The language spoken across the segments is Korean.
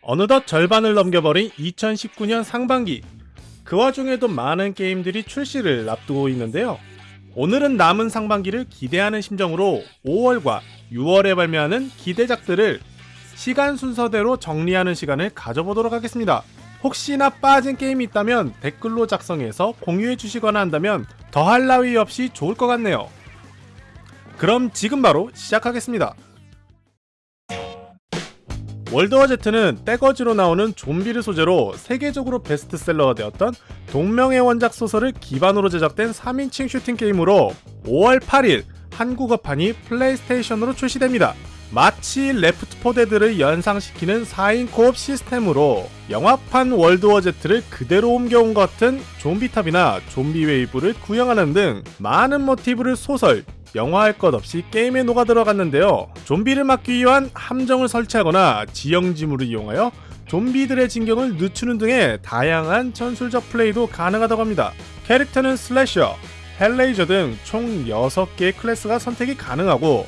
어느덧 절반을 넘겨버린 2019년 상반기. 그 와중에도 많은 게임들이 출시를 앞두고 있는데요. 오늘은 남은 상반기를 기대하는 심정으로 5월과 6월에 발매하는 기대작들을 시간 순서대로 정리하는 시간을 가져보도록 하겠습니다. 혹시나 빠진 게임이 있다면 댓글로 작성해서 공유해 주시거나 한다면 더할 나위 없이 좋을 것 같네요. 그럼 지금 바로 시작하겠습니다 World War Z는 떼거지로 나오는 좀비를 소재로 세계적으로 베스트셀러가 되었던 동명의 원작 소설을 기반으로 제작된 3인칭 슈팅 게임으로 5월 8일 한국어판이 플레이스테이션으로 출시됩니다. 마치 Left 4 Dead를 연상시키는 4인 co-op 시스템으로 영화판 World War Z를 그대로 옮겨온 것 같은 좀비탑이나 좀비 웨이브를 구현하는 등 많은 모티브를 소설, 영화할 것 없이 게임에 녹아 들어갔는데요. 좀비를 막기 위한 함정을 설치하거나 지형지물을 이용하여 좀비들의 진격을 늦추는 등의 다양한 전술적 플레이도 가능하다고 합니다. 캐릭터는 Slasher, Hellraiser 등 총 6개의 클래스가 선택이 가능하고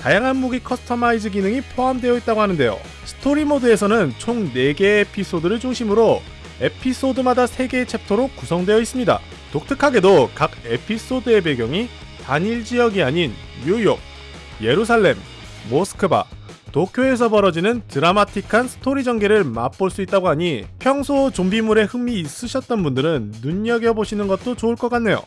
다양한 무기 customize 기능이 포함되어 있다고 하는데요. 스토리 모드에서는 총 4개의 에피소드를 중심으로 에피소드마다 3개의 챕터로 구성되어 있습니다. 독특하게도 각 에피소드의 배경이 단일 지역이 아닌 뉴욕, 예루살렘, 모스크바, 도쿄에서 벌어지는 드라마틱한 스토리 전개를 맛볼 수 있다고 하니 평소 좀비물에 흥미 있으셨던 분들은 눈여겨보시는 것도 좋을 것 같네요.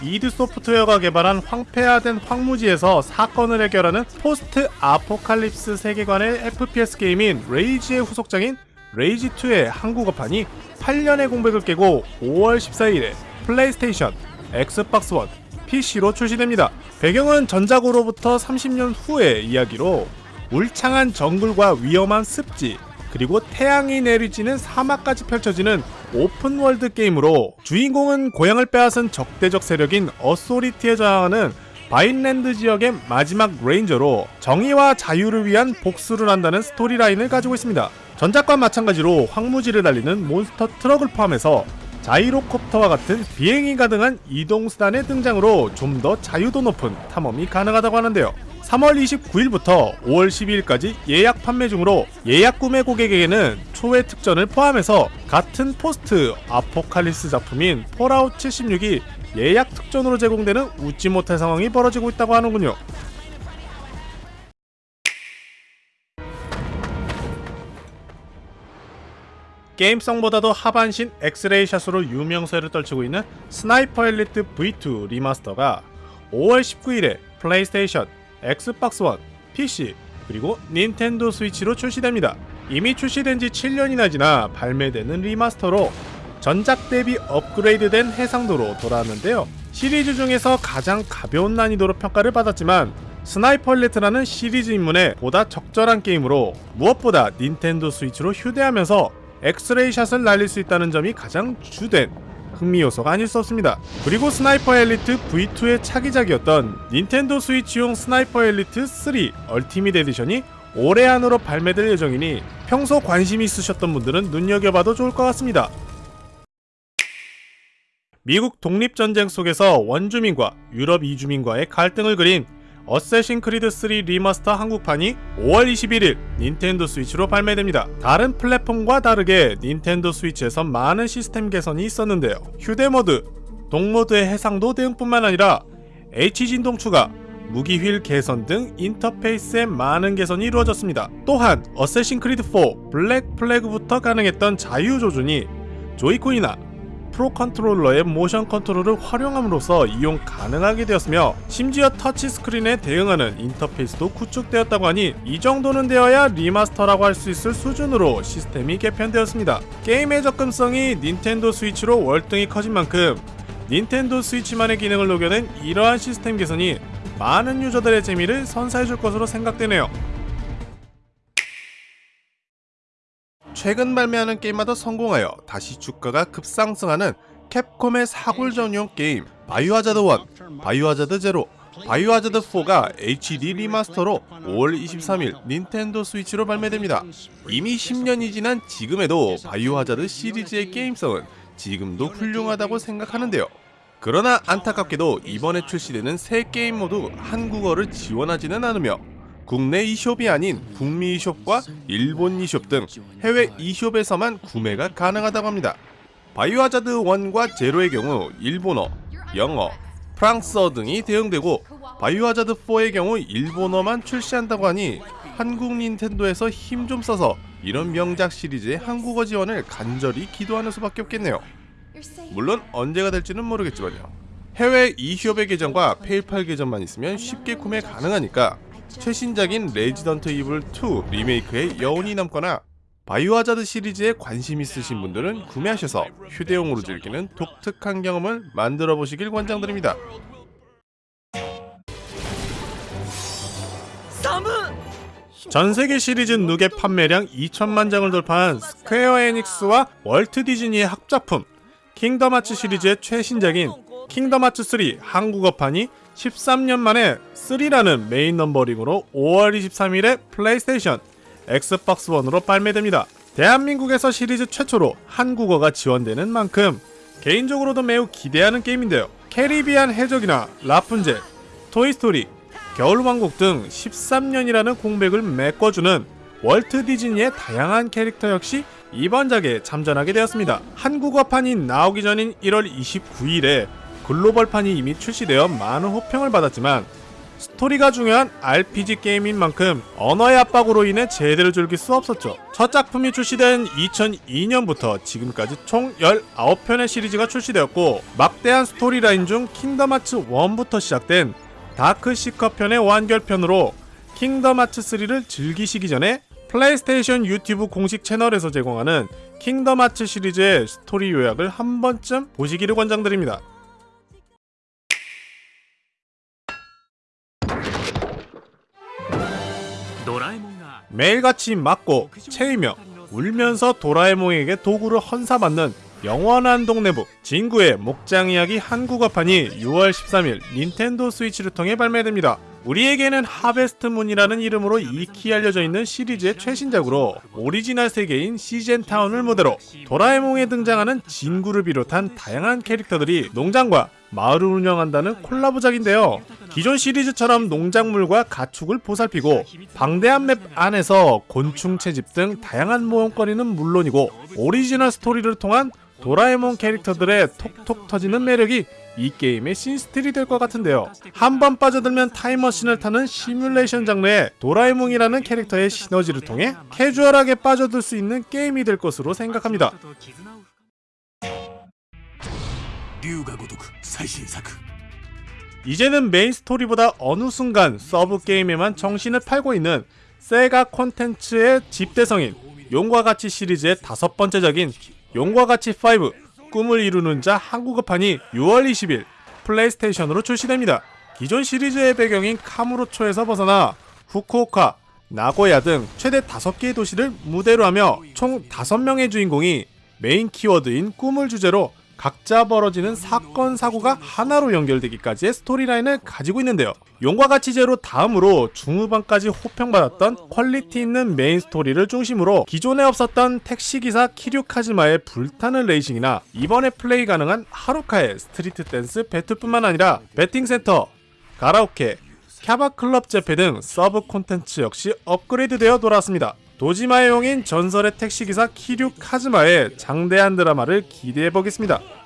id Software가 개발한 황폐화된 황무지에서 사건을 해결하는 post apocalypse 세계관의 FPS 게임인 레이지의 후속작인 Rage 2의 한국어판이 8년의 공백을 깨고 5월 14일에 플레이스테이션, Xbox One, PC로 출시됩니다. 배경은 전작으로부터 30년 후의 이야기로 울창한 정글과 위험한 습지, 그리고 태양이 내리쬐는 사막까지 펼쳐지는 open world 게임으로 주인공은 고향을 빼앗은 적대적 세력인 Authority에 저항하는 바인랜드 지역의 마지막 ranger로 정의와 자유를 위한 복수를 한다는 storyline을 가지고 있습니다. 전작과 마찬가지로 황무지를 달리는 monster truck을 포함해서 gyrocopter와 같은 비행이 가능한 이동수단의 등장으로 좀 더 자유도 높은 탐험이 가능하다고 하는데요. 3월 29일부터 5월 12일까지 예약 판매 중으로 예약 구매 고객에게는 초회 특전을 포함해서 같은 post apocalypse 작품인 Fallout 76이 예약 특전으로 제공되는 웃지 못할 상황이 벌어지고 있다고 하는군요. 게임성보다도 하반신 엑스레이 shot으로 유명세를 떨치고 있는 스나이퍼 엘리트 V2 리마스터가 5월 19일에 플레이스테이션, Xbox One, PC, 그리고 닌텐도 스위치로 출시됩니다. 이미 출시된 지 7년이나 지나 발매되는 remaster로 전작 대비 업그레이드된 해상도로 돌아왔는데요. 시리즈 중에서 가장 가벼운 난이도로 평가를 받았지만 Sniper Elite라는 시리즈 입문에 보다 적절한 게임으로 무엇보다 닌텐도 스위치로 휴대하면서 엑스레이 shot을 날릴 수 있다는 점이 가장 주된 흥미 요소가 아닐 수 없습니다. 그리고 Sniper Elite V2의 차기작이었던 닌텐도 스위치용 Sniper Elite 3 Ultimate Edition이 올해 안으로 발매될 예정이니 평소 관심 있으셨던 분들은 눈여겨봐도 좋을 것 같습니다. 미국 독립전쟁 속에서 원주민과 유럽 이주민과의 갈등을 그린 Assassin's Creed 3 Remaster 한국판이 5월 21일 닌텐도 스위치로 발매됩니다. 다른 플랫폼과 다르게 닌텐도 스위치에서 많은 시스템 개선이 있었는데요. 휴대모드, dock모드의 해상도 대응뿐만 아니라 HD 진동 추가, 무기 휠 개선 등 인터페이스에 많은 개선이 이루어졌습니다. 또한 어쌔신 크리드 4 블랙 플래그부터 가능했던 자유 조준이 조이콘이나 프로 컨트롤러의 모션 컨트롤을 활용함으로써 이용 가능하게 되었으며 심지어 터치 스크린에 대응하는 인터페이스도 구축되었다고 하니 이 정도는 되어야 리마스터라고 할 수 있을 수준으로 시스템이 개편되었습니다. 게임의 접근성이 닌텐도 스위치로 월등히 커진 만큼 닌텐도 스위치만의 기능을 녹여낸 이러한 시스템 개선이 많은 유저들의 재미를 선사해줄 것으로 생각되네요. 최근 발매하는 게임마다 성공하여 다시 주가가 급상승하는 캡콤의 사골 전용 게임 바이오하자드 1, 바이오하자드 제로, 바이오하자드 4가 HD 리마스터로 5월 23일 닌텐도 스위치로 발매됩니다. 이미 10년이 지난 지금에도 바이오하자드 시리즈의 게임성은 지금도 훌륭하다고 생각하는데요. 그러나 안타깝게도 이번에 출시되는 세 게임 모두 한국어를 지원하지는 않으며 국내 e숍이 아닌 북미 e숍과 일본 e숍 등 해외 e숍에서만 구매가 가능하다고 합니다. 바이오하자드 1과 제로의 경우 일본어, 영어, 프랑스어 등이 대응되고 바이오하자드 4의 경우 일본어만 출시한다고 하니 한국 닌텐도에서 힘 좀 써서 이런 명작 시리즈의 한국어 지원을 간절히 기도하는 수밖에 없겠네요. 물론 언제가 될지는 모르겠지만요. 해외 e숍의 계정과 페이팔 계정만 있으면 쉽게 구매 가능하니까 최신작인 레지던트 이블 2 리메이크의 여운이 남거나 바이오하자드 시리즈에 관심 있으신 분들은 구매하셔서 휴대용으로 즐기는 독특한 경험을 만들어 보시길 권장드립니다. 전 세계 시리즈 누계 판매량 2천만 장을 돌파한 스퀘어 에닉스와 월트 디즈니의 합작품 킹덤 하츠 시리즈의 최신작인 킹덤 하츠 3 한국어판이 13년 만에 3라는 메인 넘버링으로 5월 23일에 플레이스테이션, 엑스박스 1으로 발매됩니다. 대한민국에서 시리즈 최초로 한국어가 지원되는 만큼 개인적으로도 매우 기대하는 게임인데요. 캐리비안 해적이나 라푼젤, 토이스토리, 겨울왕국 등 13년이라는 공백을 메꿔주는 월트 디즈니의 다양한 캐릭터 역시 이번 작에 참전하게 되었습니다. 한국어판이 나오기 전인 1월 29일에 글로벌판이 이미 출시되어 많은 호평을 받았지만 스토리가 중요한 RPG 게임인 만큼 언어의 압박으로 인해 제대로 즐길 수 없었죠. 첫 작품이 출시된 2002년부터 지금까지 총 19편의 시리즈가 출시되었고 막대한 스토리라인 중 킹덤 하츠 1부터 시작된 다크 시커 편의 완결편으로 킹덤 하츠 3를 즐기시기 전에 플레이스테이션 유튜브 공식 채널에서 제공하는 킹덤 하츠 시리즈의 스토리 요약을 한 번쯤 보시기를 권장드립니다. 매일같이 맞고 체이며 울면서 도라에몽에게 도구를 헌사받는 영원한 동네북 진구의 목장 이야기 한국어판이 6월 13일 닌텐도 스위치를 통해 발매됩니다. 우리에게는 하베스트 문이라는 이름으로 익히 알려져 있는 시리즈의 최신작으로 오리지널 세계인 시젠타운을 무대로 도라에몽에 등장하는 진구를 비롯한 다양한 캐릭터들이 농장과 마을을 운영한다는 콜라보작인데요. 기존 시리즈처럼 농작물과 가축을 보살피고 방대한 맵 안에서 곤충 채집 등 다양한 모험거리는 물론이고 오리지널 스토리를 통한 도라에몽 캐릭터들의 톡톡 터지는 매력이 이 게임의 신스틸이 될 것 같은데요. 한 번 빠져들면 타임머신을 타는 시뮬레이션 장르와 도라에몽이라는 캐릭터의 시너지를 통해 캐주얼하게 빠져들 수 있는 게임이 될 것으로 생각합니다. 이제는 메인 스토리보다 어느 순간 서브 게임에만 정신을 팔고 있는 세가 콘텐츠의 집대성인 용과 같이 시리즈의 다섯 번째작인 용과 같이 5 꿈을 이루는 자 한국어판이 6월 20일 플레이스테이션으로 출시됩니다. 기존 시리즈의 배경인 카무로초에서 벗어나 후쿠오카, 나고야 등 최대 5개의 도시를 무대로 하며 총 5명의 주인공이 메인 키워드인 꿈을 주제로 각자 벌어지는 사건 사고가 하나로 연결되기까지의 스토리라인을 가지고 있는데요. 용과 같이 제로 다음으로 중후반까지 호평받았던 퀄리티 있는 메인 스토리를 중심으로 기존에 없었던 택시기사 키류카즈마의 불타는 레이싱이나 이번에 플레이 가능한 하루카의 스트리트 댄스 배틀뿐만 아니라 배팅센터, 가라오케, 캬바클럽 제패 등 서브 콘텐츠 역시 업그레이드되어 돌아왔습니다. 도지마의 용인 전설의 택시기사 키류 카즈마의 장대한 드라마를 기대해보겠습니다.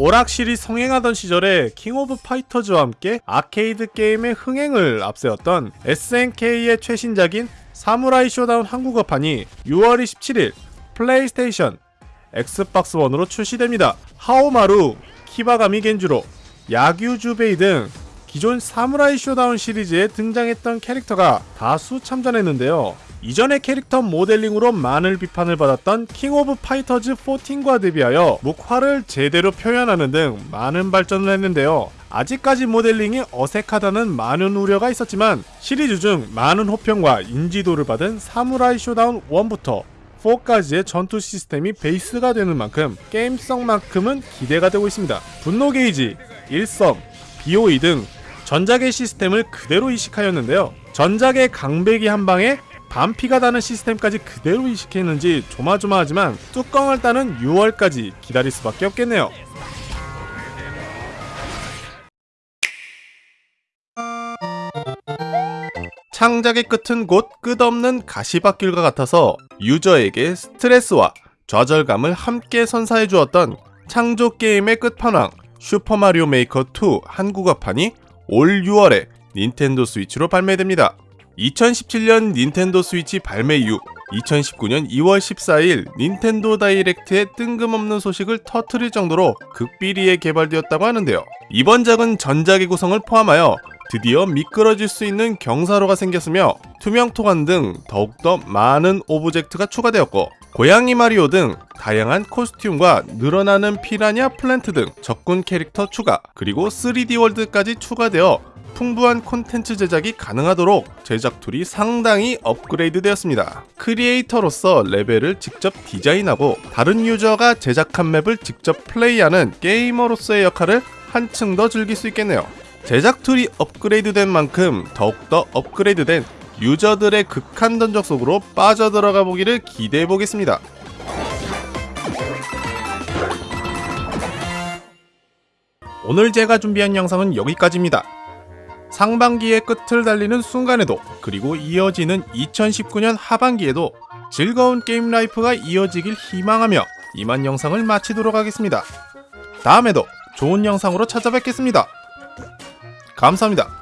오락실이 성행하던 시절에 킹 오브 파이터즈와 함께 아케이드 게임의 흥행을 앞세웠던 SNK의 최신작인 사무라이 쇼다운 한국어판이 6월 27일 플레이스테이션, 엑스박스 1으로 출시됩니다. 하오마루, 키바가미 겐주로, 야규주베이 등 기존 사무라이 쇼다운 시리즈에 등장했던 캐릭터가 다수 참전했는데요. 이전의 캐릭터 모델링으로 많은 비판을 받았던 킹 오브 파이터즈 14과 대비하여 묵화를 제대로 표현하는 등 많은 발전을 했는데요. 아직까지 모델링이 어색하다는 많은 우려가 있었지만 시리즈 중 많은 호평과 인지도를 받은 사무라이 쇼다운 1부터 4까지의 전투 시스템이 베이스가 되는 만큼 게임성만큼은 기대가 되고 있습니다. 분노 게이지, 일성, BOE 등 전작의 시스템을 그대로 이식하였는데요. 전작의 강배기 한 방에 반피가 다는 시스템까지 그대로 이식했는지 조마조마하지만 뚜껑을 따는 6월까지 기다릴 수밖에 없겠네요. 창작의 끝은 곧 끝없는 가시밭길과 같아서 유저에게 스트레스와 좌절감을 함께 선사해 주었던 창조 게임의 끝판왕 슈퍼마리오 메이커 2 한국어판이 올 6월에 닌텐도 스위치로 발매됩니다. 2017년 닌텐도 스위치 발매 이후 2019년 2월 14일 닌텐도 다이렉트에 뜬금없는 소식을 터트릴 정도로 극비리에 개발되었다고 하는데요. 이번 작은 전작의 구성을 포함하여 드디어 미끄러질 수 있는 경사로가 생겼으며 투명 토관 등 더욱더 많은 오브젝트가 추가되었고 고양이 마리오 등 다양한 코스튬과 늘어나는 피라냐 플랜트 등 적군 캐릭터 추가 그리고 3D 월드까지 추가되어 풍부한 콘텐츠 제작이 가능하도록 제작 툴이 상당히 업그레이드 되었습니다. 크리에이터로서 레벨을 직접 디자인하고 다른 유저가 제작한 맵을 직접 플레이하는 게이머로서의 역할을 한층 더 즐길 수 있겠네요. 제작 툴이 업그레이드된 만큼 더욱더 업그레이드된 유저들의 극한 던전 속으로 빠져들어가 보기를 기대해 보겠습니다. 오늘 제가 준비한 영상은 여기까지입니다. 상반기의 끝을 달리는 순간에도 그리고 이어지는 2019년 하반기에도 즐거운 게임 라이프가 이어지길 희망하며 이만 영상을 마치도록 하겠습니다. 다음에도 좋은 영상으로 찾아뵙겠습니다. 감사합니다.